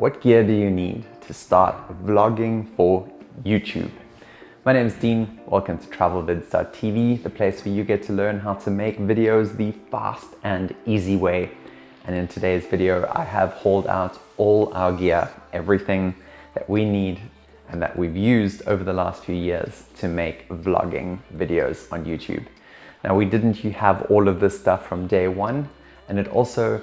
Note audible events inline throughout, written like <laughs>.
What gear do you need to start vlogging for YouTube? My name is Dean. Welcome to TravelVids.tv, the place where you get to learn how to make videos the fast and easy way. And in today's video, I have hauled out all our gear, everything that we need and that we've used over the last few years to make vlogging videos on YouTube. Now, we didn't have all of this stuff from day one, and it also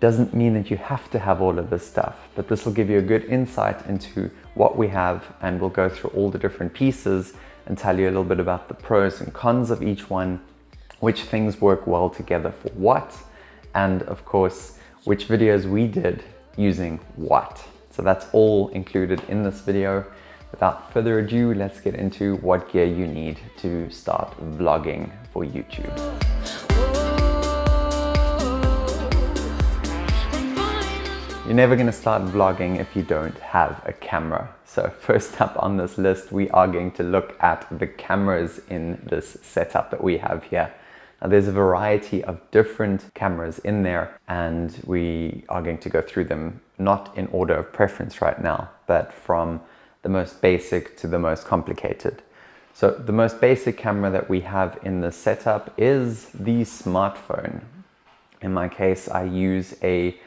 doesn't mean that you have to have all of this stuff, but this will give you a good insight into what we have and we'll go through all the different pieces and tell you a little bit about the pros and cons of each one, which things work well together for what, and of course, which videos we did using what. So that's all included in this video. Without further ado, let's get into what gear you need to start vlogging for YouTube. You're never going to start vlogging if you don't have a camera. So <laughs> first up on this list, we are going to look at the cameras in this setup that we have here. Now there's a variety of different cameras in there and we are going to go through them not in order of preference right now, but from the most basic to the most complicated. So the most basic camera that we have in the setup is the smartphone. In my case, I use a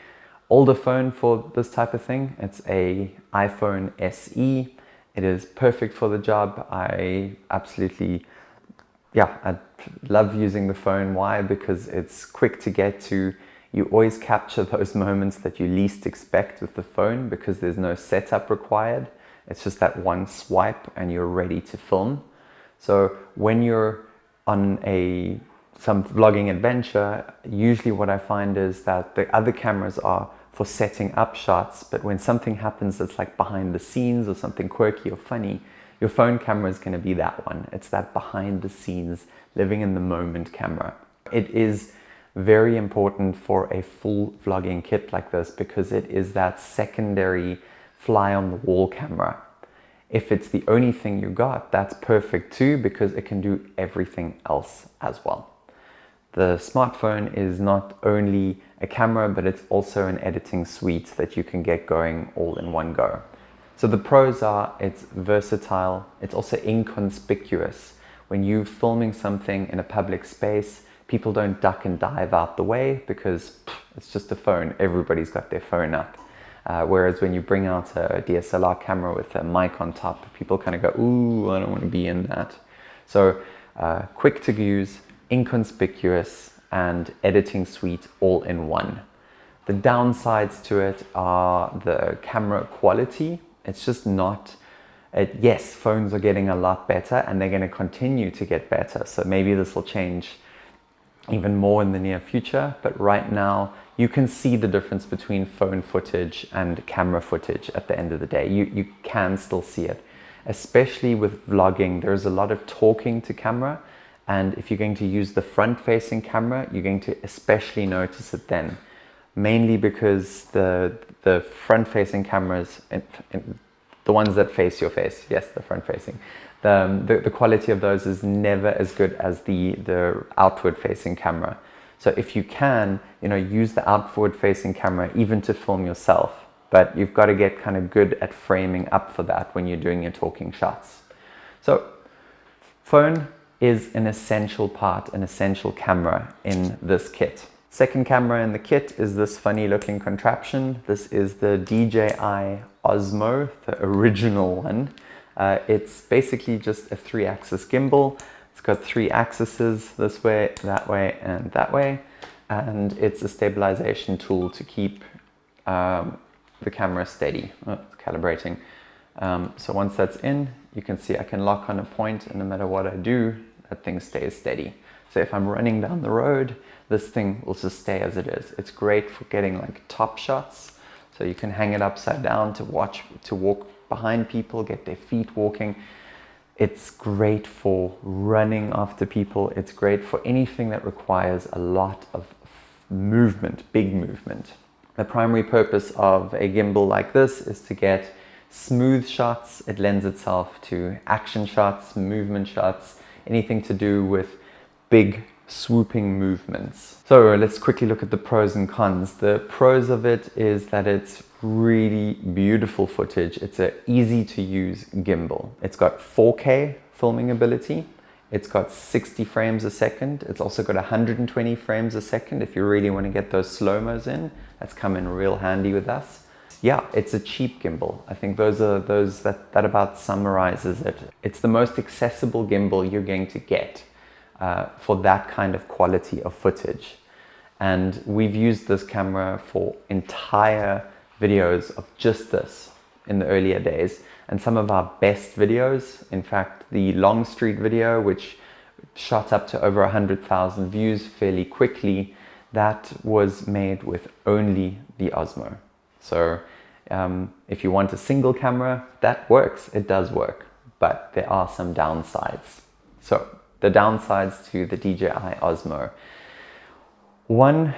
older phone for this type of thing. It's a iPhone SE. It is perfect for the job. I absolutely, yeah, I love using the phone. Why? Because it's quick to get to. You always capture those <laughs> moments that you least expect with the phone because there's no setup required. It's just that one swipe and you're ready to film. So when you're on a some vlogging adventure, usually what I find is that the other cameras are for setting up shots, but when something happens that's like behind the scenes or something quirky or funny, your phone camera is going to be that one. It's that behind the scenes, living in the moment camera. It is very important for a full vlogging kit like this because it is that secondary fly on the wall camera. If it's the only thing you got, that's perfect too because it can do everything else as well. The smartphone is not only a camera, but it's also an editing suite that you can get going all in one go. So the pros are it's versatile, it's also inconspicuous. When you're filming something in a public space, people don't duck and dive out the way because it's just a phone. Everybody's got their phone up. Uh, whereas when you bring out a DSLR camera with a mic on top, people kind of go, ooh, I don't want to be in that. So uh, quick to use, inconspicuous and editing suite all in one. The downsides to it are the camera quality. It's just not, it, yes, phones are getting a lot better and they're going to continue to get better. So maybe this will change even more in the near future. But right now you can see the difference between phone footage and camera footage at the end of the day. You, you can still see it, especially with vlogging. There's a lot of talking to camera and if you're going to use the front facing camera, you're going to especially notice it then. Mainly because the, the front facing cameras, the ones that face your face, yes, the front facing, the, um, the, the quality of those is never as good as the, the outward facing camera. So if you can, you know, use the outward facing camera even to film yourself, but you've got to get kind of good at framing up for that when you're doing your talking shots. So phone, is an essential part, an essential camera in this kit. Second camera in the kit is this funny looking contraption. This is the DJI Osmo, the original one. Uh, it's basically just a three axis gimbal. It's got three axes, this way, that way, and that way. And it's a stabilization tool to keep um, the camera steady, oh, calibrating. Um, so once that's in, you can see I can lock on a point and no matter what I do, that thing stays steady. So if I'm running down the road, this thing will just stay as it is. It's great for getting like top shots. So you can hang it upside down to watch, to walk behind people, get their feet walking. It's great for running after people. It's great for anything that requires a lot of movement, big movement. The primary purpose of a gimbal like this is to get smooth shots. It lends itself to action shots, movement shots, anything to do with big swooping movements. So let's quickly look at the pros and cons. The pros of it is that it's really beautiful footage. It's an easy to use gimbal. It's got 4K filming ability. It's got 60 frames a second. It's also got 120 frames a second if you really want to get those slow-mos in. That's come in real handy with us. Yeah, it's a cheap gimbal. I think those are those that, that about summarizes it. It's the most accessible gimbal you're going to get uh, for that kind of quality of footage. And we've used this camera for entire videos of just this in the earlier days. And some of our best videos, in fact, the Longstreet video, which shot up to over 100,000 views fairly quickly, that was made with only the Osmo. So um, if you want a single camera, that works, it does work, but there are some downsides. So the downsides to the DJI Osmo one,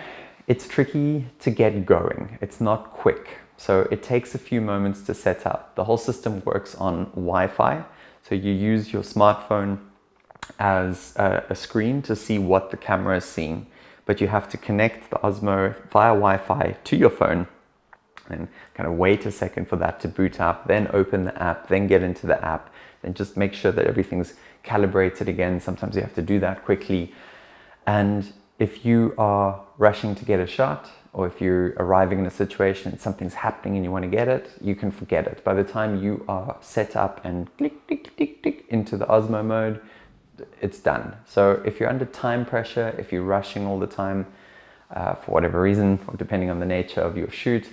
it's tricky to get going. It's not quick. So it takes a few moments to set up. The whole system works on Wi-Fi. So you use your smartphone as a, a, screen to see what the camera is seeing. But you have to connect the Osmo via Wi-Fi to your phone and kind of wait a second for that to boot up, then open the app, then get into the app, and just make sure that everything's calibrated again. Sometimes you have to do that quickly. And if you are rushing to get a shot or if you're arriving in a situation, and something's happening and you want to get it, you can forget it. By the time you are set up and click, click, click, click into the Osmo mode, it's done. So if you're under time pressure, if you're rushing all the time uh, for whatever reason, depending on the nature of your shoot,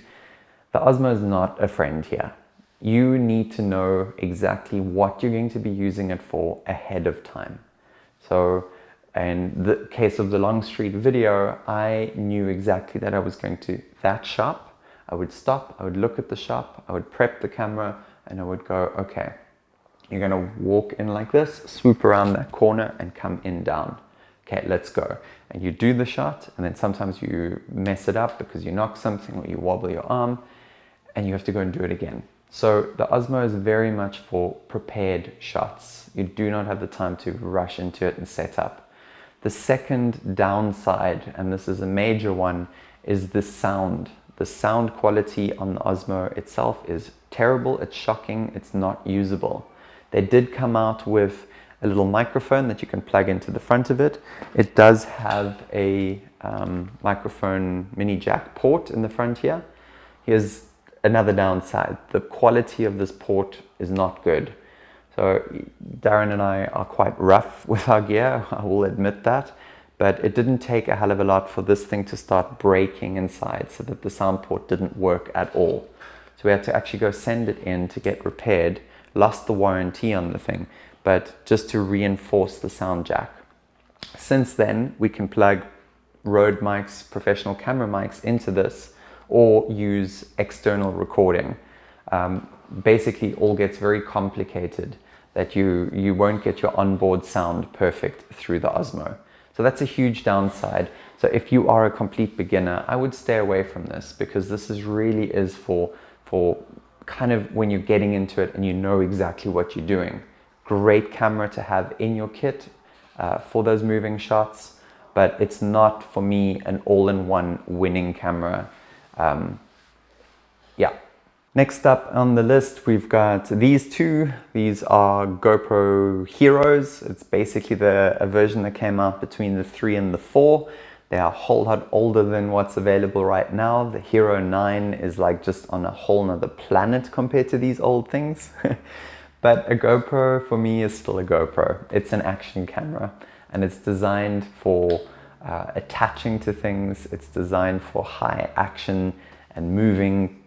the Osmo is not a friend here. You need to know exactly what you're going to be using it for ahead of time. So in the case of the Longstreet video, I knew exactly that I was going to that shop. I would stop, I would look at the shop, I would prep the camera and I would go, okay, you're gonna walk in like this, swoop around that corner and come in down. Okay, let's go. And you do the shot and then sometimes you mess it up because you knock something or you wobble your arm and you have to go and do it again. So the Osmo is very much for prepared shots. You do not have the time to rush into it and set up. The second downside, and this is a major one, is the sound. The sound quality on the Osmo itself is terrible, it's shocking, it's not usable. They did come out with a little microphone that you can plug into the front of it. It does have a um, microphone mini jack port in the front here. Here's another downside. The quality of this port is not good. So Darren and I are quite rough <laughs> with our gear, I will admit that, but it didn't take a hell of a lot for this thing to start breaking inside so that the sound port didn't work at all. So we had to actually go send it in to get repaired, lost the warranty on the thing, but just to reinforce the sound jack. Since then, we can plug Rode mics, professional camera mics into this or use external recording. Um, basically all gets very complicated that you, you won't get your onboard sound perfect through the Osmo. So that's a huge downside. So if you are a complete beginner, I would stay away from this because this is really is for, for kind of when you're getting into it and you know exactly what you're doing. Great camera to have in your kit uh, for those moving shots, but it's not for me an all-in-one winning camera. Um, yeah, Next up on the list, we've got these two. These are GoPro Heroes. It's basically the a version that came out between the 3 and the 4. They are a whole lot older than what's available right now. The Hero 9 is like just on a whole nother planet compared to these old things. <laughs> but a GoPro for me is still a GoPro. It's an action camera and it's designed for uh, attaching to things. It's designed for high action and moving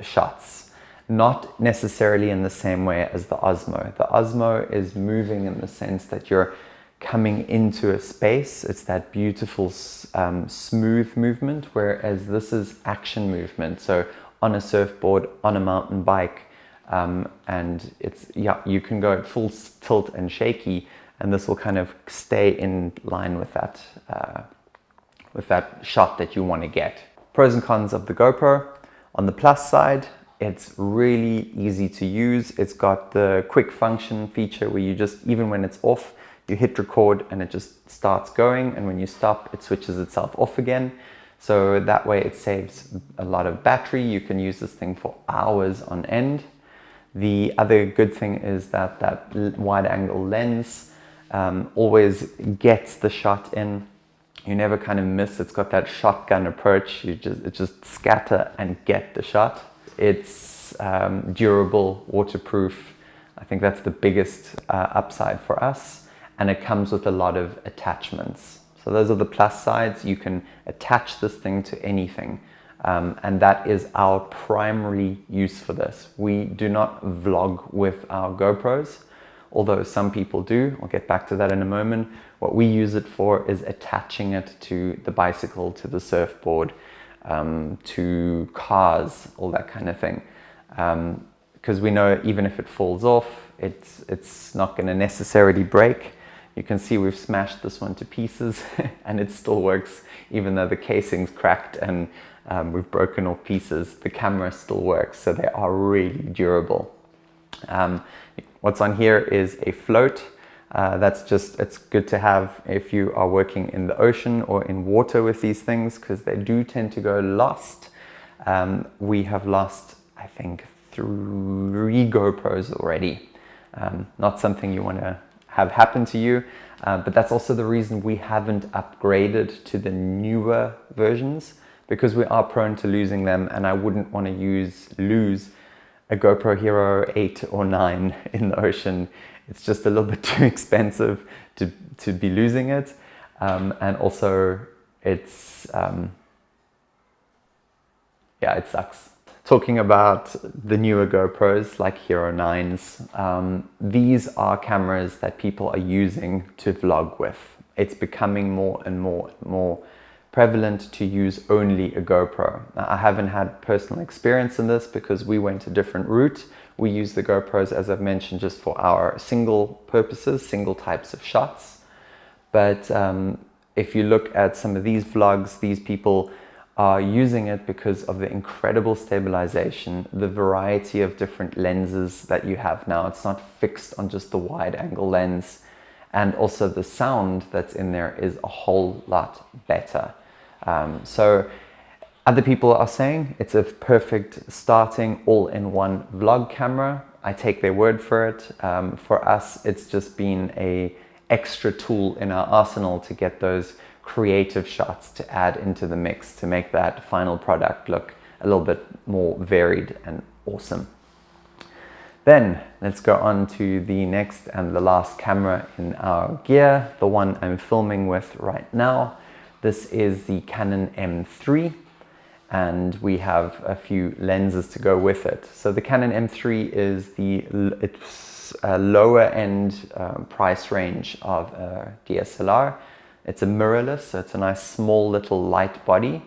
shots. Not necessarily in the same way as the Osmo. The Osmo is moving in the sense that you're coming into a space. It's that beautiful um, smooth movement, whereas this is action movement. So on a surfboard, on a mountain bike, um, and it's, yeah, you can go full tilt and shaky, and this will kind of stay in line with that, uh, with that shot that you want to get. Pros and cons of the GoPro. On the plus side, it's really easy to use. It's got the quick function feature where you just, even when it's off, you hit record and it just starts going. And when you stop, it switches itself off again. So that way it saves a lot of battery. You can use this thing for hours on end. The other good thing is that that wide angle lens um, always gets the shot in. You never kind of miss. It's got that shotgun approach. You just, just scatter and get the shot. It's um, durable, waterproof. I think that's the biggest uh, upside for us. And it comes with a lot of attachments. So those are the plus sides. You can attach this thing to anything. Um, and that is our primary use for this. We do not vlog with our GoPros, although some people do. I'll get back to that in a moment. What we use it for is attaching it to the bicycle, to the surfboard, um, to cars, all that kind of thing. Because um, we know even if it falls off, it's, it's not going to necessarily break. You can see we've smashed this one to pieces <laughs> and it still works even though the casing's cracked and um, we've broken off pieces, the camera still works. So they are really durable. Um, what's on here is a float. Uh, that's just, it's good to have if you are working in the ocean or in water with these things because they do tend to go lost. Um, we have lost, I think, three GoPros already. Um, not something you want to have happen to you. Uh, but that's also the reason we haven't upgraded to the newer versions because we are prone to losing them and I wouldn't want to use lose a GoPro Hero 8 or 9 <laughs> in the ocean. It's just a little bit <laughs> too expensive to, to be losing it. Um, and also it's, um, yeah, it sucks talking about the newer GoPros like Hero 9s, um, these are cameras that people are using to vlog with. It's becoming more and more and more prevalent to use only a GoPro. Now, I haven't had personal experience in this because we went a different route. We use the GoPros, as I've mentioned, just for our single purposes, single types of shots. But um, if you look at some of these vlogs, these people are using it because of the incredible stabilization, the variety of different lenses that you have now. It's not fixed on just the wide angle lens. And also the sound that's in there is a whole lot better. Um, so other people are saying it's a perfect starting all-in-one vlog camera. I take their word for it. Um, for us, it's just been a extra tool in our arsenal to get those creative shots to add into the mix to make that final product look a little bit more varied and awesome. Then let's go on to the next and the last camera in our gear, the one I'm filming with right now. This is the Canon M3 and we have a few lenses to go with it. So the Canon M3 is the it's a lower end uh, price range of a DSLR it's a mirrorless, so it's a nice small little light body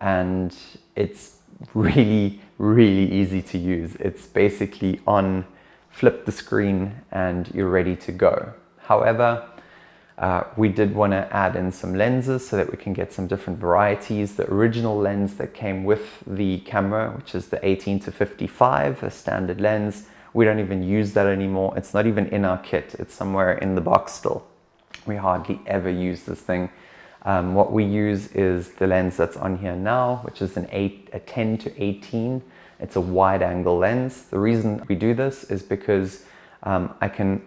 and it's <laughs> really, really easy to use. It's basically on, flip the screen and you're ready to go. However, uh, we did want to add in some lenses so that we can get some different varieties. The original lens that came with the camera, which is the 18 to 55, a standard lens, we don't even use that anymore. It's not even in our kit. It's somewhere in the box still we hardly ever use this thing. Um, what we use is the lens that's on here now, which is an 8, a 10 to 18. It's a wide angle lens. The reason we do this is because um, I can,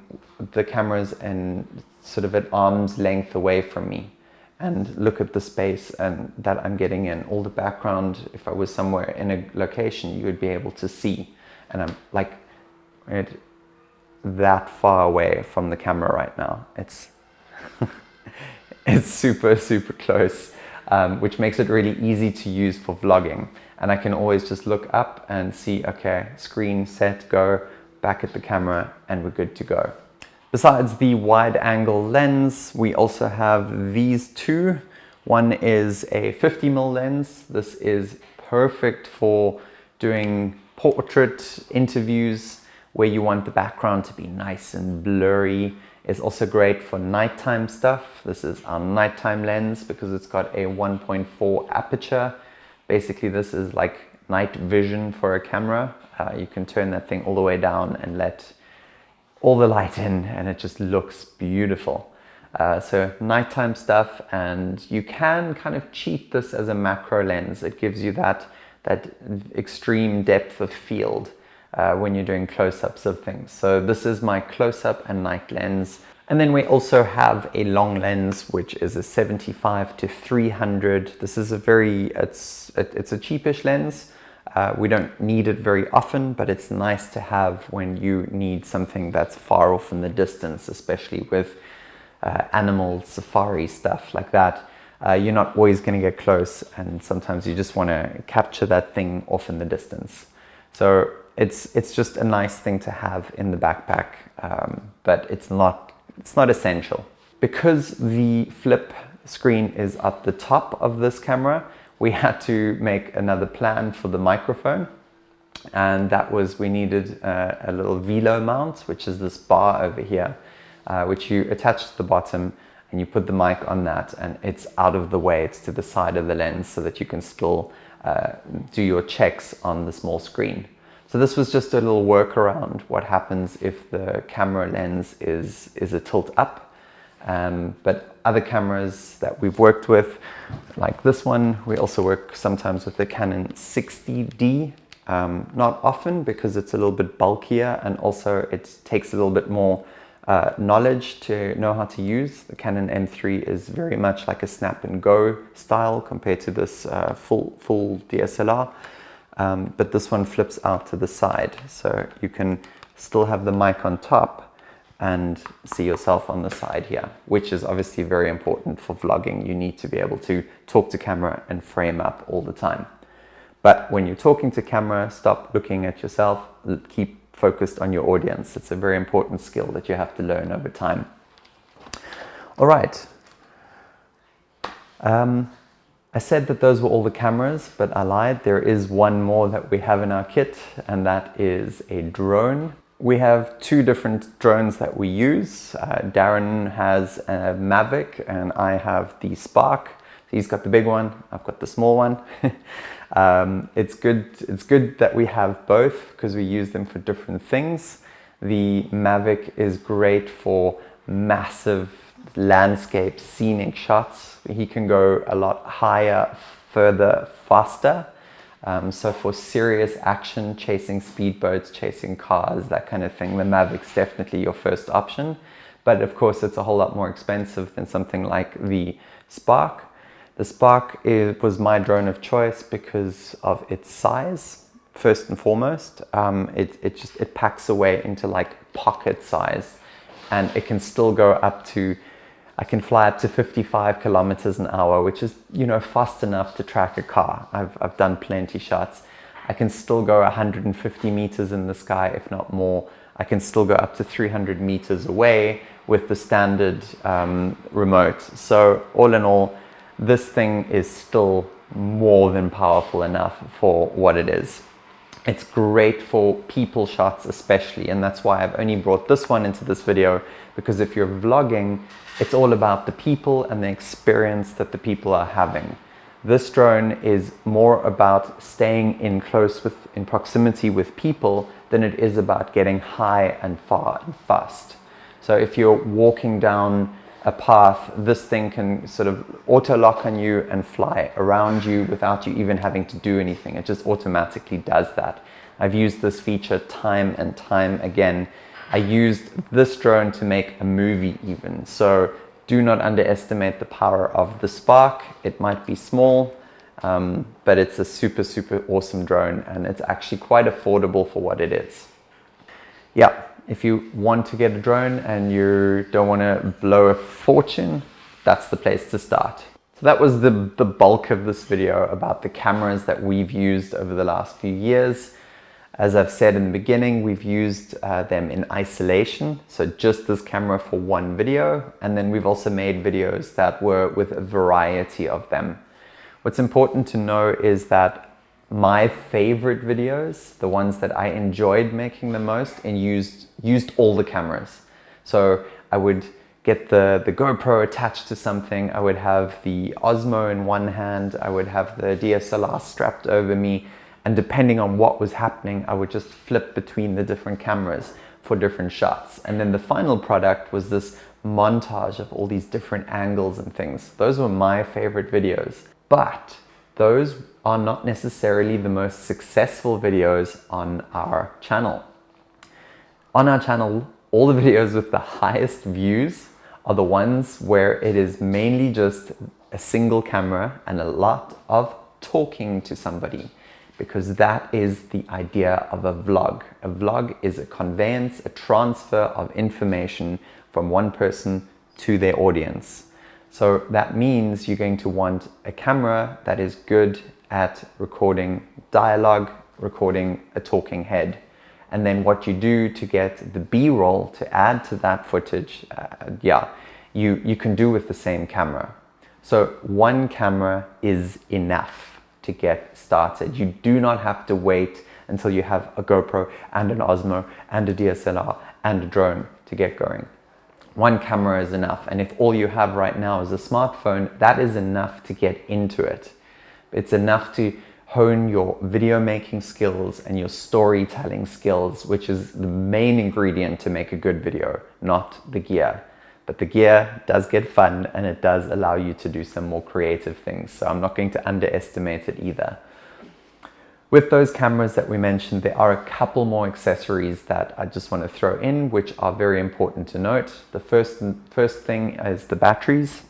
the camera's in sort of at arm's length away from me and look at the space and that I'm getting in. All the background, if I was somewhere in a location, you would be able to see. And I'm like right, that far away from the camera right now. It's <laughs> it's super, super close, um, which makes it really easy to use for vlogging. And I can always just look up and see, okay, screen, set, go, back at the camera, and we're good to go. Besides the wide angle lens, we also have these two. One is a 50mm lens. This is perfect for doing portrait interviews where you want the background to be nice and blurry It's also great for nighttime stuff. This is our nighttime lens because it's got a 1.4 aperture. Basically, this is like night vision for a camera. Uh, you can turn that thing all the way down and let all the light in and it just looks beautiful. Uh, so nighttime stuff and you can kind of cheat this as a macro lens. It gives you that, that extreme depth of field uh, when you're doing close-ups of things. So this is my close-up and night lens. And then we also have a long lens, which is a 75 to 300. This is a very, it's, it's a cheapish lens. Uh, we don't need it very often, but it's nice to have when you need something that's far off in the distance, especially with uh, animal safari stuff like that. Uh, you're not always going to get close and sometimes you just want to capture that thing off in the distance. So it's, it's just a nice thing to have in the backpack, um, but it's not, it's not essential. Because the flip screen is at the top of this camera, we had to make another plan for the microphone and that was we needed uh, a little velo mount which is this bar over here uh, which you attach to the bottom and you put the mic on that and it's out of the way, it's to the side of the lens so that you can still uh, do your checks on the small screen. So this was just a little workaround what happens if the camera lens is, is a tilt up. Um, but other cameras that we've worked with, like this one, we also work sometimes with the Canon 60D. Um, not often because it's a little bit bulkier and also it takes a little bit more uh, knowledge to know how to use. The Canon M3 is very much like a snap and go style compared to this uh, full, full DSLR. Um, but this one flips out to the side. So you can still have the mic on top and see yourself on the side here, which is obviously very important for vlogging. You need to be able to talk to camera and frame up all the time. But when you're talking to camera, stop looking at yourself, keep focused on your audience. It's a very important skill that you have to learn over time. All right. Um, I said that those were all the cameras, but I lied. There is one more that we have in our kit, and that is a drone. We have two different drones that we use. Uh, Darren has a Mavic, and I have the Spark. He's got the big one, I've got the small one. <laughs> Um, it's good. It's good that we have both because we use them for different things. The Mavic is great for massive landscape scenic shots. He can go a lot higher, further, faster. Um, so for serious action, chasing speedboats, chasing cars, that kind of thing, the Mavic's definitely your first option. But of course, it's a whole lot more expensive than something like the Spark. The Spark is, was my drone of choice because of its size, first and foremost. Um, it, it just it packs away into like pocket size and it can still go up to, I can fly up to 55 kilometers an hour, which is, you know, fast enough to track a car. I've, I've done plenty shots. I can still go 150 meters in the sky, if not more. I can still go up to 300 meters away with the standard um, remote. So all in all, this thing is still more than powerful enough for what it is. It's great for people shots especially and that's why I've only brought this one into this video because if you're vlogging it's all about the people and the experience that the people are having. This drone is more about staying in close with in proximity with people than it is about getting high and far and fast. So if you're walking down a path, this thing can sort of auto lock on you and fly around you without you even having to do anything. It just automatically does that. I've used this feature time and time again. I used this drone to make a movie even. So do not underestimate the power of the Spark. It might be small, um, but it's a super, super awesome drone and it's actually quite affordable for what it is. Yeah, if you want to get a drone and you don't want to blow a fortune, that's the place to start. So that was the, the bulk of this video about the cameras that we've used over the last few years. As I've said in the beginning, we've used uh, them in isolation, so just this camera for one video, and then we've also made videos that were with a variety of them. What's important to know is that my favorite videos, the ones that I enjoyed making the most and used, used all the cameras. So I would get the, the GoPro attached to something, I would have the Osmo in one hand, I would have the DSLR strapped over me, and depending on what was happening, I would just flip between the different cameras. for different shots. And then the final product was this montage of all these different angles and things. Those were my favorite videos. But those are not necessarily the most successful videos on our channel. On our channel, all the <laughs> videos with the highest views are the ones where it is mainly just a single camera and a lot of talking to somebody because that is the idea of a vlog. A vlog is a conveyance, a transfer of information from one person to their audience. So that means you're going to want a camera that is good at recording dialogue, recording a talking head. And then what you do to get the B-roll to add to that footage, uh, yeah, you, you can do with the same camera. So one camera is enough to get started. You do not have to wait until you have a GoPro and an Osmo and a DSLR and a drone to get going one camera is enough. And if all you have right now is a smartphone, that is enough to get into it. It's enough to hone your video making skills and your storytelling skills, which is the main ingredient to make a good video, not the gear. But the gear does get fun and it does allow you to do some more creative things. So I'm not going to underestimate it either. With those cameras that we mentioned, there are a couple more accessories that I just want to throw in, which are very important to note. The first, first thing is the batteries.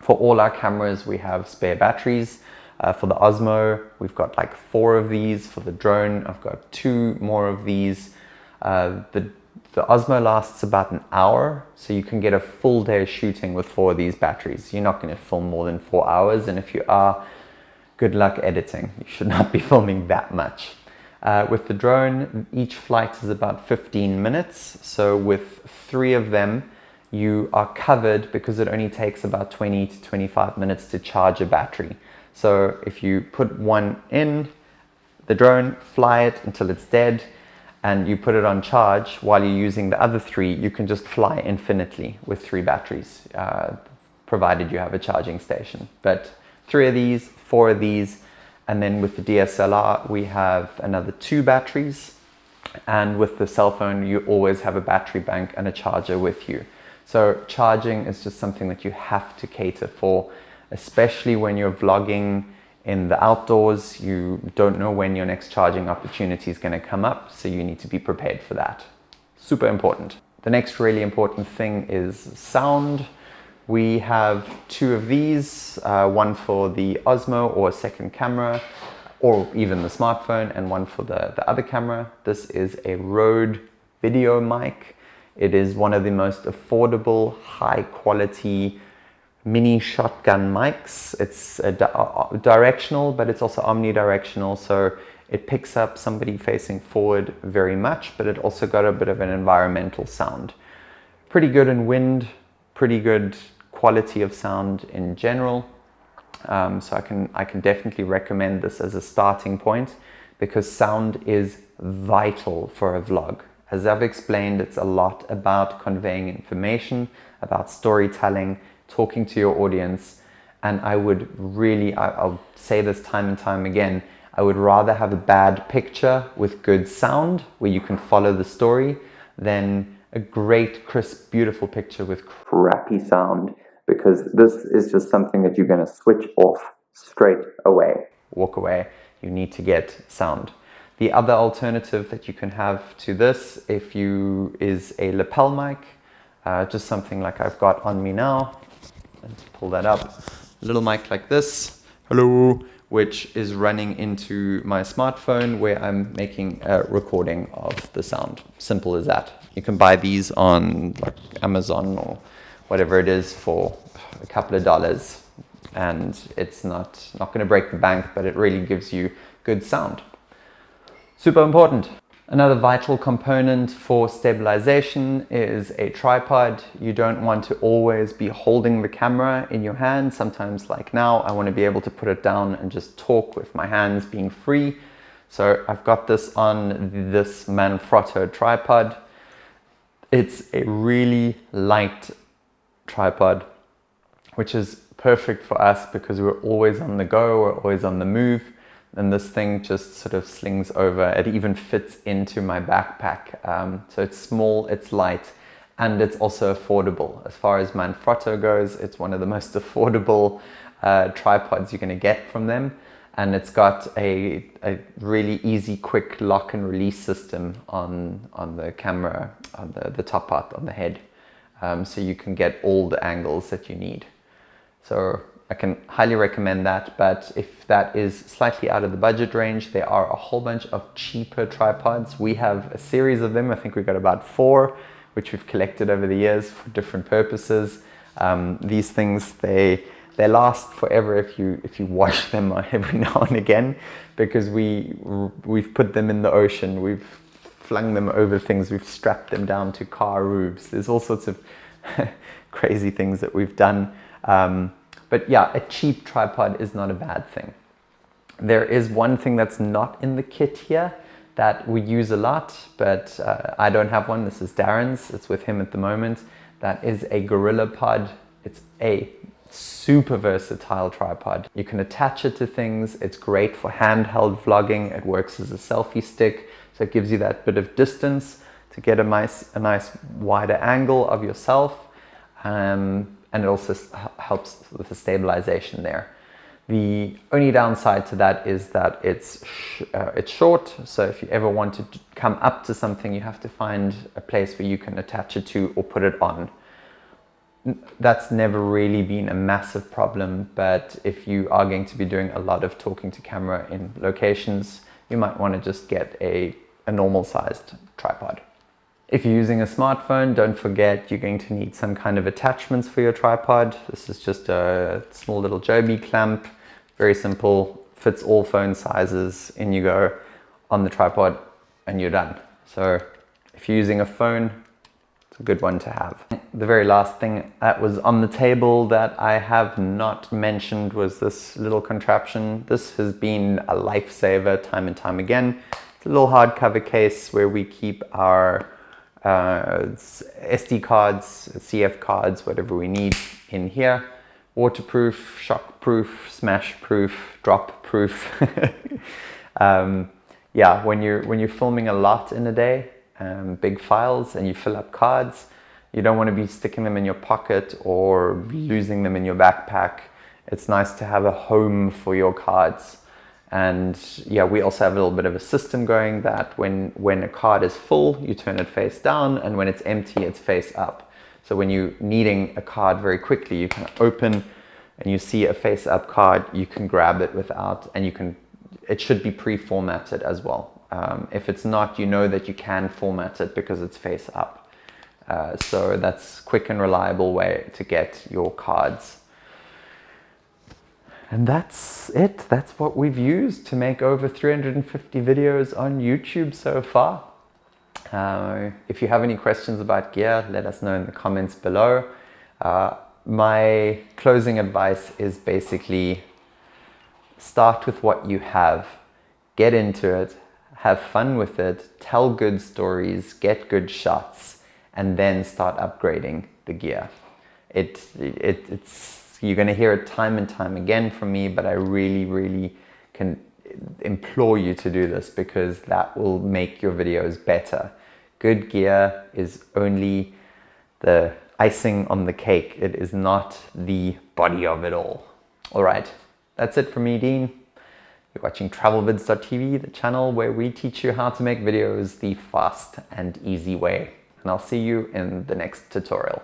For all our cameras, we have spare batteries. Uh, for the Osmo, we've got like four of these. For the drone, I've got two more of these. Uh, the, the Osmo lasts about an hour, so you can get a full day of shooting with four of these batteries. You're not going to film more than four hours, and if you are, good luck editing. You should not be <laughs> filming that much. Uh, with the drone, each flight is about 15 minutes. So with three of them, you are covered because it only takes about 20 to 25 minutes to charge a battery. So if you put one in the drone, fly it until it's dead, and you put it on charge while you're using the other three, you can just fly infinitely with three batteries, uh, provided you have a charging station. But three of these, four of these, and then with the DSLR, we have another two batteries. And with the cell phone, you always have a battery bank and a charger with you. So charging is just something that you have to cater for, especially when you're vlogging in the outdoors. You don't know when your next charging opportunity is going to come up, so you need to be prepared for that. Super important. The next really important thing is sound. We have two of these, uh, one for the Osmo or second camera, or even the smartphone, and one for the, the other camera. This is a Rode video mic. It is one of the most affordable, high quality mini shotgun mics. It's di uh, directional, but it's also omnidirectional. So it picks up somebody facing forward very much, but it also got a bit of an environmental sound. Pretty good in wind, pretty good quality of sound in general. Um, so I can, I can definitely recommend this as a starting point because sound is vital for a vlog. As I've explained, it's a lot about conveying information, about storytelling, talking to your audience. And I would really, I, will say this time and time again, I would rather have a bad picture with good sound where you can follow the story than a great, crisp, beautiful picture with crappy sound because this is just something that you're going to switch off straight away. Walk away, you need to get sound. The other alternative that you can have to this if you is a lapel mic, uh, just something like I've got on me now. Let's pull that up. A little mic like this. Hello which is running into my smartphone where I'm making a recording of the sound. Simple as that. You can buy these on like Amazon or whatever it is for a couple of dollars and it's not, not going to break the bank, but it really gives you good sound. Super important. Another vital component for stabilization is a tripod. You don't want to always be holding the camera in your hand. Sometimes like now, I want to be able to put it down and just talk with my hands being free. So I've got this on this Manfrotto tripod. It's a really light tripod, which is perfect for us because we're always on the go, we're always on the move. and this thing just sort of slings over. It even fits into my backpack. Um, so it's small, it's light, and it's also affordable. As far as Manfrotto goes, it's one of the <laughs> most affordable uh, tripods you're gonna get from them. And it's got a, a really easy, quick lock and release system on, on the camera, on the, the top part, on the head. Um, so you can get all the angles that you need. So I can highly recommend that, but if that is slightly out of the budget range, there are a whole bunch of cheaper tripods. We have a series of them. I think we've got about four, which we've collected over the years for different purposes. Um, these things, they they last forever if you if you wash <laughs> them every now and again, because we we've put them in the ocean, we've flung them over things, we've strapped them down to car roofs. There's all sorts of <laughs> crazy things that we've done. Um, but yeah, a cheap tripod is not a bad thing. There is one thing that's not in the kit here that we use a lot, but uh, I don't have one. This is Darren's. It's with him at the moment. That is a GorillaPod. It's a super versatile tripod. You can attach it to things. It's great for handheld vlogging. It works as a selfie stick. So it gives you that bit of distance to get a nice, a nice wider angle of yourself. Um, and it also helps with the stabilization there. The only downside to that is that it's sh uh, it's short, so if you ever want to come up to something, you have to find a place where you can attach it to or put it on. That's never really been a massive problem, but if you are going to be doing a lot of talking to camera in locations, you might want to just get a, a normal sized tripod. If you're using a smartphone, don't forget you're going to need some kind of attachments for your tripod. This is just a small little Joby clamp, very simple, fits all phone sizes, in you go on the tripod and you're done. So if you're using a phone, it's a good one to have. The very last thing that was on the table that I have not mentioned was this little contraption. This has been a lifesaver time and time again. It's a little hardcover case where we keep our uh, SD cards, CF cards, whatever we need in here. Waterproof, shockproof, smashproof, drop-proof. <laughs> um, yeah, when you're, when you're filming a lot in a day, um, big files, and you fill up cards, you don't want to be sticking them in your pocket or losing them in your backpack. It's nice to have a home for your cards. And yeah, we also have a little bit of a system going that when, when a card is full, you turn it face down and when it's empty, it's face up. So when you're needing a card very quickly, you can open and you see a face up card, you can grab it without, and you can, it should be pre-formatted as well. Um, if it's not, you know that you can format it because it's face up. Uh, so that's quick and reliable way to get your cards and that's it. That's what we've used to make over 350 videos on YouTube so far. Uh, if you have any questions about gear, let us know in the comments below. Uh, my closing advice is basically start with what you have, get into it, have fun with it, tell good stories, get good shots, and then start upgrading the gear. It, it, it's you're going to hear it time and time again from me, but I really, really can implore you to do this because that will make your videos better. Good gear is only the icing on the cake. It is not the body of it all. All right, that's it from me, Dean. You're watching TravelVids.tv, the channel where we teach you how to make videos the fast and easy way. And I'll see you in the next tutorial.